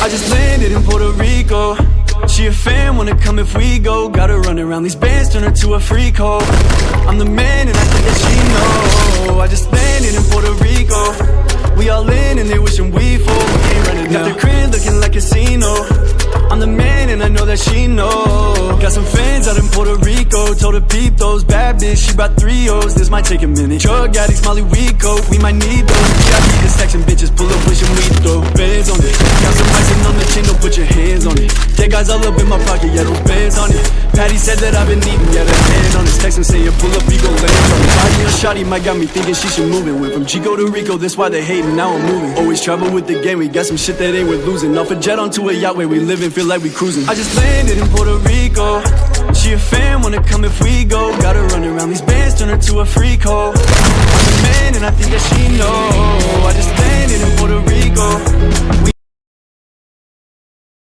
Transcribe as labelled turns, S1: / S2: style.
S1: I just landed in Puerto Rico. She a fan, wanna come if we go. Gotta run around these bands, turn her to a freak hoe. I'm the man and I think that she know. I just landed in Puerto Rico. We all in and they wishing we full. We ain't running Got the crib looking like a casino. I'm the man and I know that she know. Got some fans out in Puerto Rico. Told her peep those bad bitch. She brought three O's. This might take a minute. Drug addicts, Molly, we coke We might need those. VIP the section bitches Pull up, wishing guys all up in my pocket Yeah, those bands on it. Patty said that I've been eating Yeah, the hand on his text and saying Pull up, we go land on it. Body on shotty might got me thinking she should move it. Went from Chico to Rico That's why they hating Now I'm moving. Always travel with the game We got some shit that ain't worth losing. Off a jet onto a yacht Where we living Feel like we cruising. I just landed in Puerto Rico. She a fan, wanna come if we go. Gotta run around these bands, turn her to a freak hoe I'm the man and I think that she know